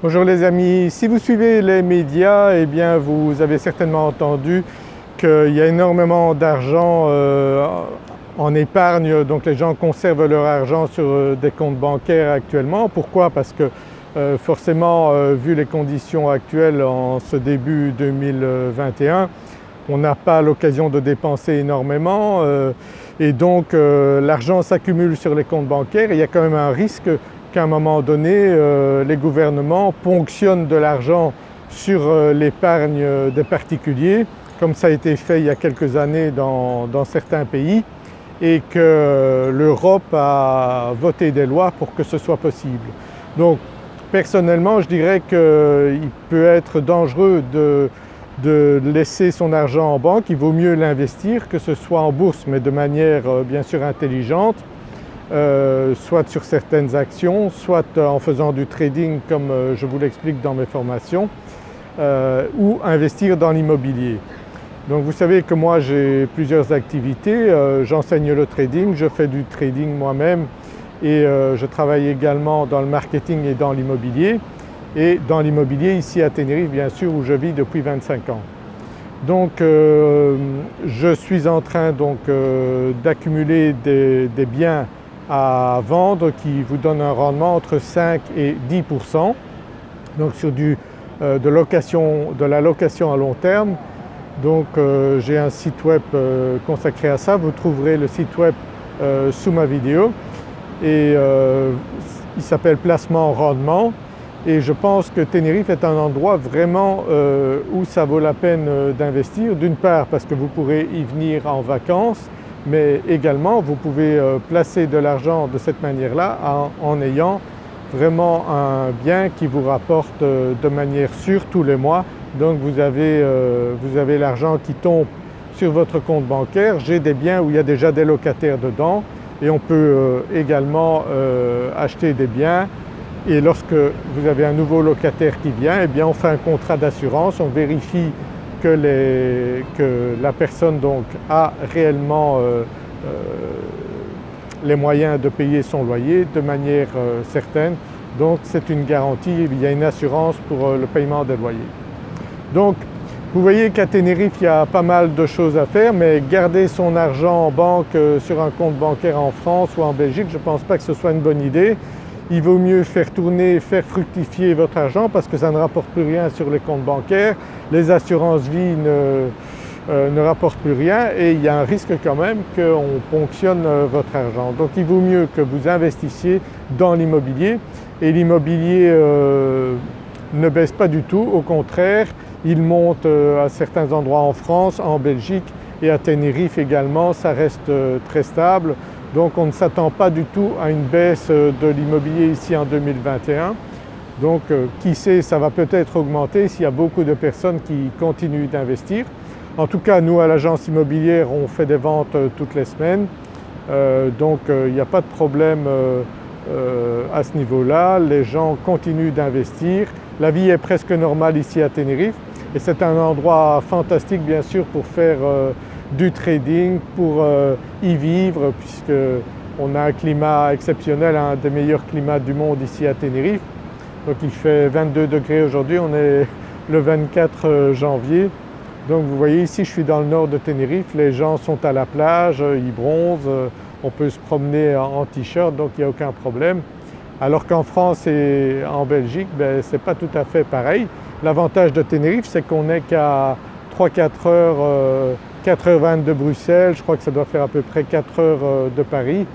Bonjour les amis, si vous suivez les médias eh vous avez certainement entendu qu'il y a énormément d'argent euh, en épargne, donc les gens conservent leur argent sur euh, des comptes bancaires actuellement. Pourquoi? Parce que euh, forcément vu les conditions actuelles en ce début 2021 on n'a pas l'occasion de dépenser énormément et donc l'argent s'accumule sur les comptes bancaires. Il y a quand même un risque qu'à un moment donné euh, les gouvernements ponctionnent de l'argent sur euh, l'épargne des particuliers comme ça a été fait il y a quelques années dans, certains pays et que l'Europe a voté des lois pour que ce soit possible. Donc personnellement je dirais qu'il peut être dangereux de, laisser son argent en banque, il vaut mieux l'investir que ce soit en bourse mais de manière euh, bien sûr intelligente euh, soit sur certaines actions, soit en faisant du trading comme euh, je vous l'explique dans mes formations, euh, ou investir dans l'immobilier. Donc vous savez que moi j'ai plusieurs activités, j'enseigne le trading, je fais du trading moi-même et je travaille également dans le marketing et dans l'immobilier et dans l'immobilier ici à Tenerife bien sûr où je vis depuis 25 ans. Donc je suis en train d'accumuler des biens à vendre qui vous donne un rendement entre 5 et 10% donc sur du, euh, de, location, de la location à long terme. Donc euh, j'ai un site web euh, consacré à ça, vous trouverez le site web sous ma vidéo. Et il s'appelle Placement Rendement. Et je pense que Tenerife est un endroit vraiment où ça vaut la peine d'investir. D'une part parce que vous pourrez y venir en vacances mais également vous pouvez euh, placer de l'argent de cette manière-là en, ayant vraiment un bien qui vous rapporte euh, de manière sûre tous les mois. Donc vous avez, euh, avez l'argent qui tombe sur votre compte bancaire. J'ai des biens où il y a déjà des locataires dedans et on peut également acheter des biens et lorsque vous avez un nouveau locataire qui vient, eh bien on fait un contrat d'assurance, on vérifie que, la personne donc a réellement euh, euh, les moyens de payer son loyer de manière euh, certaine. Donc c'est une garantie, il y a une assurance pour le paiement des loyers. Donc vous voyez qu'à Tenerife il y a pas mal de choses à faire mais garder son argent en banque sur un compte bancaire en France ou en Belgique, je ne pense pas que ce soit une bonne idée il vaut mieux faire tourner, faire fructifier votre argent parce que ça ne rapporte plus rien sur les comptes bancaires, les assurances vie ne, euh, ne rapportent plus rien et il y a un risque quand même qu'on ponctionne euh, votre argent. Donc il vaut mieux que vous investissiez dans l'immobilier et l'immobilier euh, ne baisse pas du tout, au contraire il monte à certains endroits en France, en Belgique et à Tenerife également, ça reste très stable. Donc on ne s'attend pas du tout à une baisse euh, de l'immobilier ici en 2021. Donc euh, qui sait, ça va peut-être augmenter s'il y a beaucoup de personnes qui continuent d'investir. En tout cas nous à l'agence immobilière on fait des ventes euh, toutes les semaines donc il n'y a pas de problème à ce niveau-là, les gens continuent d'investir. La vie est presque normale ici à Tenerife et c'est un endroit fantastique bien sûr pour faire du trading pour euh, y vivre puisqu'on a un climat exceptionnel, un des meilleurs climats du monde ici à Tenerife. Donc il fait 22 degrés aujourd'hui, on est le 24 euh, janvier. Donc vous voyez ici je suis dans le nord de Tenerife, les gens sont à la plage, euh, ils bronzent, on peut se promener en t-shirt donc il n'y a aucun problème. Alors qu'en France et en Belgique, ben, ce n'est pas tout à fait pareil. L'avantage de Tenerife c'est qu'on n'est qu'à 3-4 heures 4h20 de Bruxelles, je crois que ça doit faire à peu près 4 heures euh, de Paris.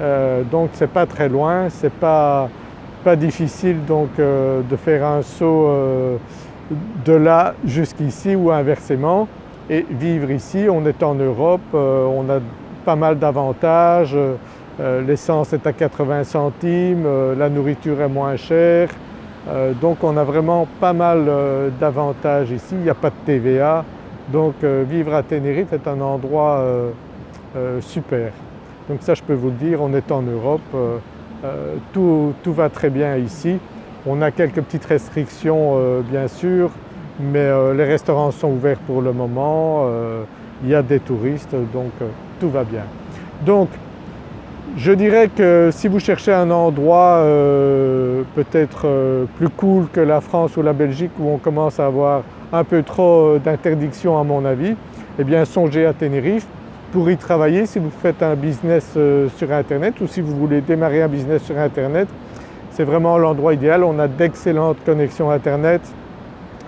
Euh, donc c'est pas très loin, c'est pas, pas difficile donc euh, de faire un saut de là jusqu'ici ou inversement. Et vivre ici. On est en Europe, on a pas mal d'avantages, l'essence est à 80 centimes, la nourriture est moins chère, donc on a vraiment pas mal d'avantages ici, il n'y a pas de TVA, donc euh, vivre à Tenerife est un endroit euh, euh, super. Donc ça je peux vous le dire, on est en Europe, tout, va très bien ici. On a quelques petites restrictions bien sûr, mais les restaurants sont ouverts pour le moment, il y a des touristes donc tout va bien. Donc Je dirais que si vous cherchez un endroit peut-être plus cool que la France ou la Belgique où on commence à avoir un peu trop d'interdictions à mon avis, eh bien songez à Tenerife pour y travailler si vous faites un business sur internet ou si vous voulez démarrer un business sur internet. C'est vraiment l'endroit idéal, on a d'excellentes connexions internet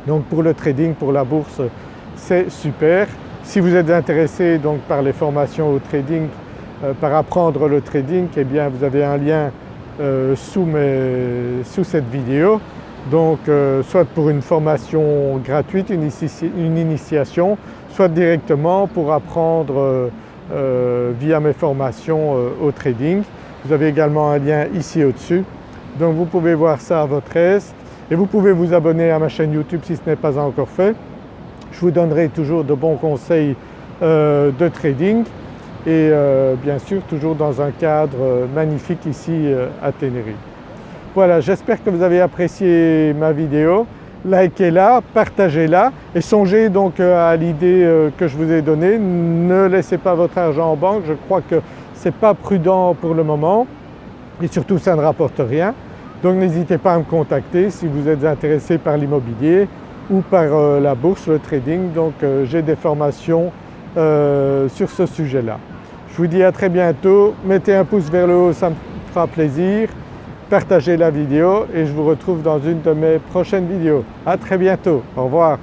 donc pour le trading, pour la bourse c'est super. Si vous êtes intéressé donc par les formations au trading, euh, par apprendre le trading, eh bien vous avez un lien euh, sous, cette vidéo. Donc euh, soit pour une formation gratuite, une, initiation, soit directement pour apprendre via mes formations au trading. Vous avez également un lien ici au-dessus. Donc vous pouvez voir ça à votre aise et vous pouvez vous abonner à ma chaîne YouTube si ce n'est pas encore fait. Je vous donnerai toujours de bons conseils euh, de trading et euh, bien sûr toujours dans un cadre euh, magnifique ici à Tenerife. Voilà, j'espère que vous avez apprécié ma vidéo. Likez-la, partagez-la et songez donc à l'idée que je vous ai donnée. Ne laissez pas votre argent en banque, je crois que ce n'est pas prudent pour le moment et surtout ça ne rapporte rien. Donc n'hésitez pas à me contacter si vous êtes intéressé par l'immobilier ou par euh, la bourse, le trading. Donc euh, j'ai des formations euh, sur ce sujet-là. Je vous dis à très bientôt, mettez un pouce vers le haut, ça me fera plaisir, partagez la vidéo et je vous retrouve dans une de mes prochaines vidéos. À très bientôt, au revoir.